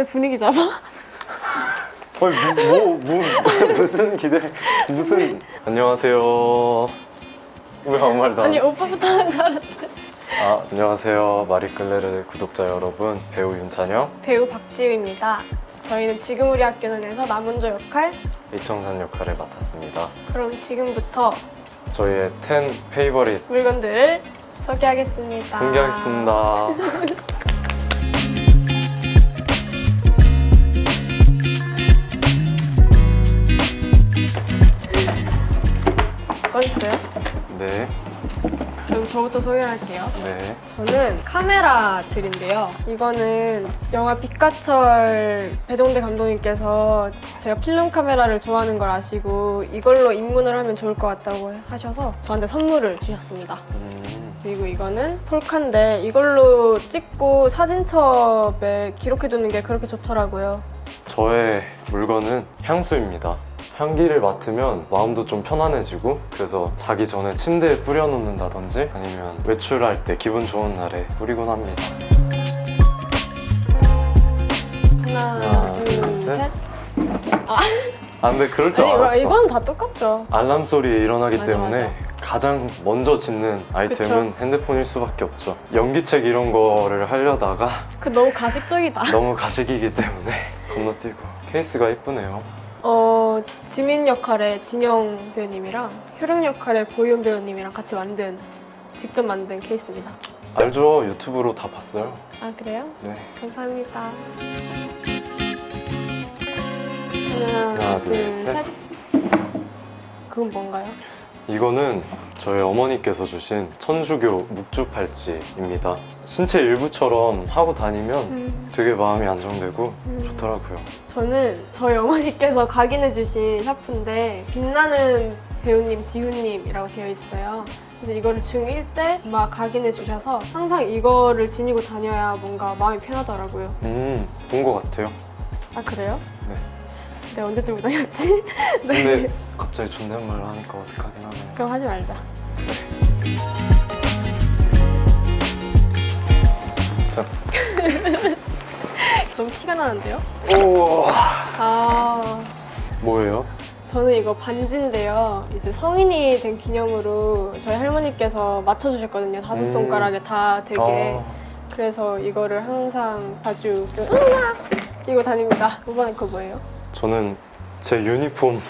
왜 분위기 잡아? 아니 무슨 뭐, 뭐 무슨 기대 무슨. 안녕하세요. 왜 아무 말도 안 아니 오빠부터 하는 줄 알았지. 아, 안녕하세요. 마리끌레르 구독자 여러분 배우 윤찬영. 배우 박지우입니다. 저희는 지금 우리 학교는에서 남은조 역할? 이청산 역할을 맡았습니다. 그럼 지금부터 저희의 10 페이버릿 물건들을 소개하겠습니다. 공개하겠습니다 꺼냈어요? 네, 그럼 저부터 소개를 할게요 네 저는 카메라 들인데요. 이거는 영화 빛가철 배종대 감독님께서 제가 필름 카메라를 좋아하는 걸 아시고 이걸로 입문을 하면 좋을 것 같다고 하셔서 저한테 선물을 주셨습니다. 음, 그리고 이거는 폴카인데 이걸로 찍고 사진첩에 기록해두는 게 그렇게 좋더라고요. 저의 물건은 향수입니다 향기를 맡으면 마음도 좀 편안해지고 그래서 자기 전에 침대에 뿌려놓는다든지 아니면 외출할 때 기분 좋은 날에 뿌리곤 합니다 하나, 하나, 둘, 둘, 셋. 셋. 아 근데 그럴 줄 아니 알았어 이건 다 똑같죠. 알람 소리에 일어나기 맞아, 때문에 맞아. 가장 먼저 짓는 아이템은 핸드폰일 수밖에 없죠 연기책 이런 거를 하려다가 그 너무 가식적이다. 너무 가식이기 때문에 건너뛰고 케이스가 예쁘네요 어, 지민 역할의 진영 배우님이랑 효령 역할의 보윤 배우님이랑 같이 만든 직접 만든 케이스입니다. 알죠 유튜브로 다 봤어요 아 그래요? 네 감사합니다. 하나, 하나, 둘, 둘, 셋. 셋. 그건 뭔가요? 이거는 저희 어머니께서 주신 천주교 묵주 팔찌입니다 신체 일부처럼 하고 다니면 음, 되게 마음이 안정되고 음. 좋더라고요 저는 저희 어머니께서 각인해 주신 샤프인데 빛나는 배우님 지훈님이라고 되어 있어요. 그래서 이거를 중1 때막 각인해 주셔서 항상 이거를 지니고 다녀야 뭔가 마음이 편하더라고요. 음본 것 같아요 아 그래요? 네. 내가 언제 들고 다녔지? 네. 근데 갑자기 존댓말을 하니까 어색하긴 하네요 그럼 하지 말자. 자. 너무 티가 나는데요? 오 아 뭐예요? 저는 이거 반지인데요. 이제 성인이 된 기념으로 저희 할머니께서 맞춰주셨거든요. 다섯 음. 손가락에 다 되게. 아, 그래서 이거를 항상 자주 으악! 끼고 다닙니다. 이번에 거 뭐예요? 저는 제 유니폼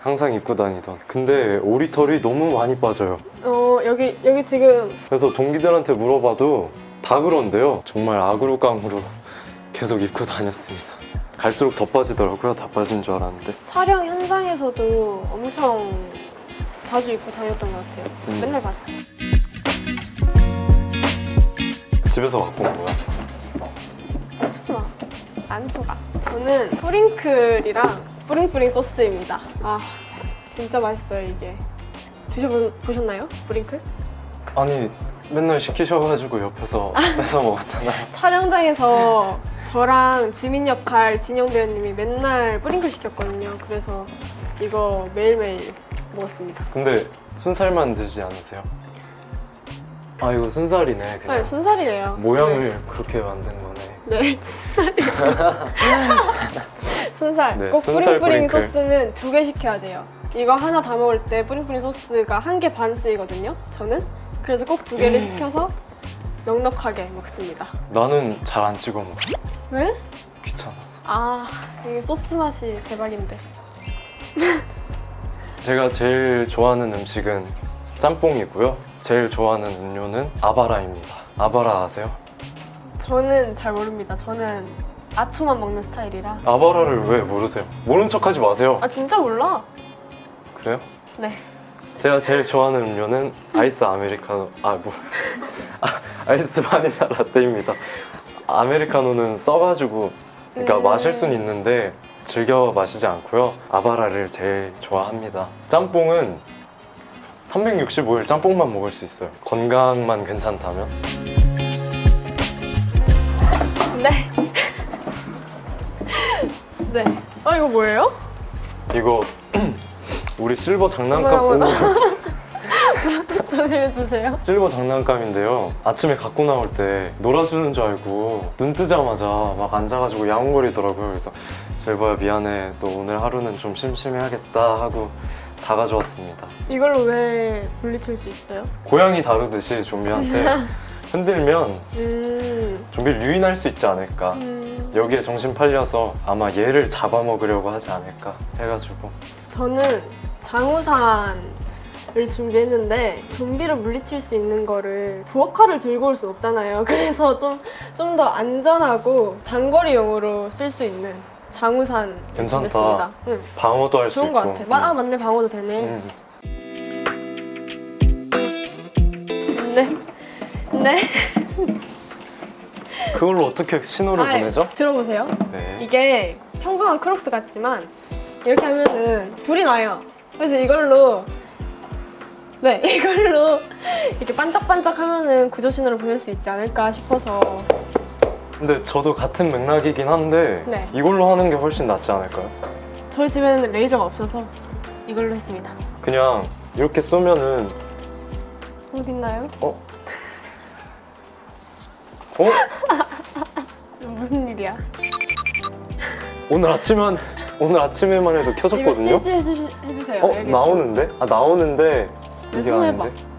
항상 입고 다니던 근데 오리털이 너무 많이 빠져요 어 여기 여기 지금 그래서 동기들한테 물어봐도 다 그런데요 정말 아그루깡으로 계속 입고 다녔습니다 갈수록 더 빠지더라고요 다 빠진 줄 알았는데 촬영 현장에서도 엄청 자주 입고 다녔던 것 같아요. 음. 맨날 봤어요. 집에서 갖고 온 거야 멈추지 마. 안 속아. 저는 뿌링클이랑 뿌링뿌링 소스입니다. 아, 진짜 맛있어요, 이게. 드셔보셨나요? 뿌링클? 아니 맨날 시키셔가지고 옆에서 뺏어 먹었잖아요 촬영장에서 저랑 지민 역할 진영 배우님이 맨날 뿌링클 시켰거든요. 그래서 이거 매일매일 먹었습니다. 근데 순살만 드시지 않으세요? 아 이거 순살이네 그냥 아니, 순살이에요. 모양을 그렇게 만든 거네 네, 네 순살이에요. 순살. 네, 꼭 순살 뿌링뿌링 뿌링클. 소스는 두 개 시켜야 돼요. 이거 하나 다 먹을 때 뿌링뿌링 소스가 한 개 반 쓰이거든요. 저는. 그래서 꼭 두 개를 음. 시켜서 넉넉하게 먹습니다. 나는 잘 안 찍어 먹어 왜? 귀찮아서 아, 이게 소스 맛이 대박인데. 제가 제일 좋아하는 음식은 짬뽕이고요. 제일 좋아하는 음료는 아바라입니다. 아바라 아세요? 저는 잘 모릅니다. 저는 아투만 먹는 스타일이라. 아바라를 왜 모르세요? 모른 척 하지 마세요. 아, 진짜 몰라? 그래요? 네. 제가 제일 좋아하는 음료는 아이스 아메리카노 아뭐 아, 아이스 바닐라 라떼입니다. 아메리카노는 써가지고 그러니까 음. 마실 수는 있는데 즐겨 마시지 않고요. 아바라를 제일 좋아합니다. 짬뽕은 365일 짬뽕만 먹을 수 있어요. 건강만 괜찮다면. 네. 네. 어, 이거 뭐예요? 이거 우리 실버 장난감 어머나, 오, 어머나. 조심해주세요. 실버 장난감인데요. 아침에 갖고 나올 때 놀아주는 줄 알고 눈 뜨자마자 막 앉아가지고 야옹거리더라고요. 그래서 실버야 미안해. 너 오늘 하루는 좀 심심해하겠다 하고 다 가져왔습니다. 이걸로 왜 물리칠 수 있어요? 고양이 다루듯이 좀비한테 흔들면 음, 좀비를 유인할 수 있지 않을까. 음. 여기에 정신 팔려서 아마 얘를 잡아먹으려고 하지 않을까 해가지고 저는 장우산을 준비했는데 좀비를 물리칠 수 있는 거를 부엌칼을 들고 올 순 없잖아요. 그래서 좀 좀 더 안전하고 장거리용으로 쓸 수 있는 장우산 괜찮다. 응, 방어도 할수 좋은 있고 것 같아. 마, 아 맞네 방어도 되네. 음. 네. 네. 그걸로 어떻게 신호를 아이, 보내죠? 들어보세요. 네. 이게 평범한 크록스 같지만 이렇게 하면은 불이 나요. 그래서 이걸로 네 이걸로 이렇게 반짝반짝 하면은 구조 신호를 보낼 수 있지 않을까 싶어서 근데 저도 같은 맥락이긴 한데 네. 이걸로 하는 게 훨씬 낫지 않을까요? 저희 집에는 레이저가 없어서 이걸로 했습니다. 그냥 이렇게 쏘면은 어디 있나요? 어? 어? 무슨 일이야? 오늘 아침만 오늘 아침에만 해도 이거 켜졌거든요. CG 해주, 해주세요. 어 알겠죠? 나오는데? 아 나오는데 내 이게 손을 아닌데?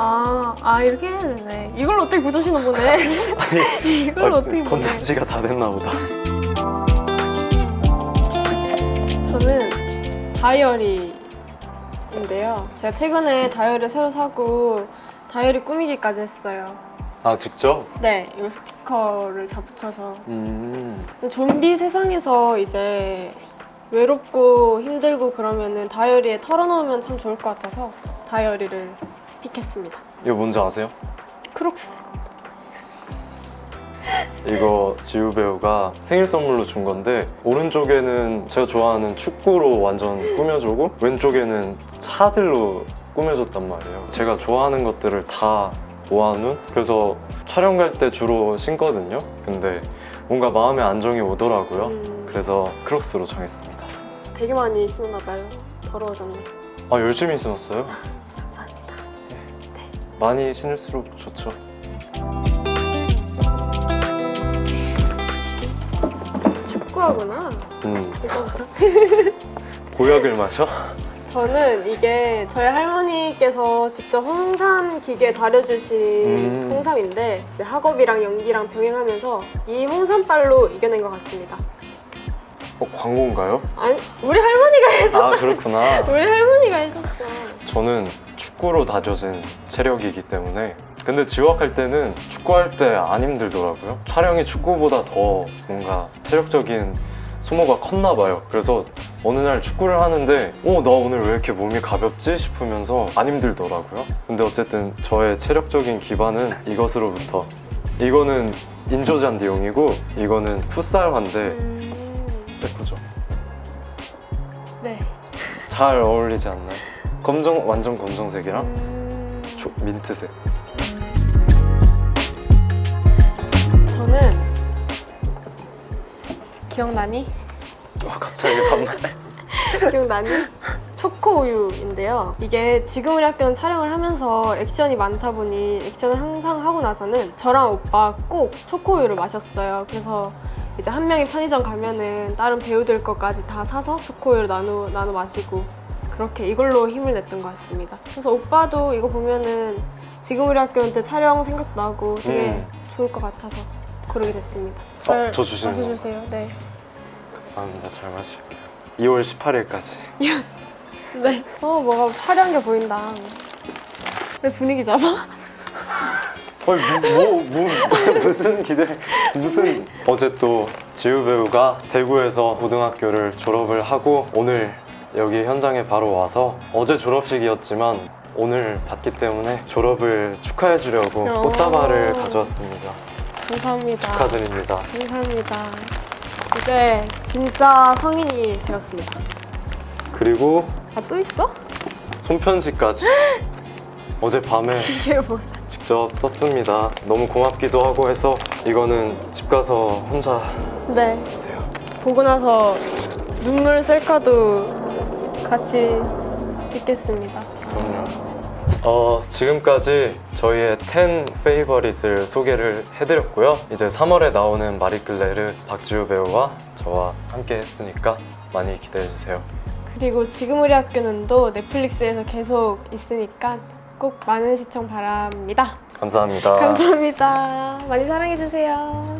아, 아 이렇게 해야 되네. 이걸로 어떻게 구조 신호 보내? 이걸로 아, 어떻게? 건전지가 다 됐나 보다. 저는 다이어리인데요. 제가 최근에 다이어리 새로 사고 다이어리 꾸미기까지 했어요. 아 직접? 네, 이거 스티커를 다 붙여서. 음. 좀비 세상에서 이제 외롭고 힘들고 그러면은 다이어리에 털어놓으면 참 좋을 것 같아서 다이어리를 픽했습니다. 이거 뭔지 아세요? 크록스. 이거 지우 배우가 생일 선물로 준 건데 오른쪽에는 제가 좋아하는 축구로 완전 꾸며주고 왼쪽에는 차들로 꾸며줬단 말이에요 제가 좋아하는 것들을 다 모아놓은 그래서 촬영 갈 때 주로 신거든요 근데 뭔가 마음의 안정이 오더라고요 음, 그래서 크록스로 정했습니다 되게 많이 신었나 봐요. 더러워졌네. 아 열심히 신었어요. 많이 신을수록 좋죠 축구하구나. 음. 보약을 마셔? 저는 이게 저희 할머니께서 직접 홍삼 기계 다려주신 음. 홍삼인데 이제 학업이랑 연기랑 병행하면서 이 홍삼빨로 이겨낸 것 같습니다. 어 광고인가요? 아니 우리 할머니가 해줘. 아 그렇구나. 우리 할머니가 해줬어. 저는 축구로 다져진 체력이기 때문에 근데 지wak할 때는 축구할 때 안 힘들더라고요. 촬영이 축구보다 더 뭔가 체력적인 소모가 컸나 봐요. 그래서 어느 날 축구를 하는데 어 나 오늘 왜 이렇게 몸이 가볍지? 싶으면서 안 힘들더라고요. 근데 어쨌든 저의 체력적인 기반은 이것으로부터. 이거는 인조잔디용이고 이거는 풋살 환데 음, 예쁘죠? 네. 잘 어울리지 않나요? 검정 완전 검정색이랑 음, 조- 민트색 저는 기억나니? 와 어, 갑자기 반말 기억나니? 초코 우유인데요. 이게 지금 우리 학교는 촬영을 하면서 액션이 많다 보니 액션을 항상 하고 나서는 저랑 오빠 꼭 초코 우유를 마셨어요. 그래서 이제 한 명이 편의점 가면은 다른 배우들 것까지 다 사서 초코 우유를 나눠 나눠 마시고 그렇게 이걸로 힘을 냈던 것 같습니다. 그래서 오빠도 이거 보면은 지금 우리 학교 때 촬영 생각도 나고 되게 음. 좋을 것 같아서 고르게 됐습니다. 어, 저 주시는 거. 마셔주세요. 네. 감사합니다 잘 마실게요 2월 18일까지 네. 어, 뭐가 화려한 게 보인다. 왜 분위기 잡아? 무슨 뭐, 뭐 무슨 기대 무슨 어제 또 지우 배우가 대구에서 고등학교를 졸업을 하고 오늘 여기 현장에 바로 와서 어제 졸업식이었지만 오늘 받기 때문에 졸업을 축하해 주려고 오. 꽃다발을 가져왔습니다 감사합니다. 축하드립니다 감사합니다. 이제 진짜 성인이 되었습니다. 그리고 아, 또 있어? 손편지까지 어제 밤에 이게 뭐야? 직접 썼습니다 너무 고맙기도 하고 해서 이거는 집 가서 혼자 네. 보세요 보고 나서 눈물 셀카도 같이 찍겠습니다. 그럼요 어, 지금까지 저희의 10 페이버릿을 소개를 해드렸고요. 이제 3월에 나오는 마리끌레를 박지우 배우와 저와 함께 했으니까 많이 기대해주세요. 그리고 지금 우리 학교는도 넷플릭스에서 계속 있으니까 꼭 많은 시청 바랍니다. 감사합니다. 감사합니다. 많이 사랑해주세요.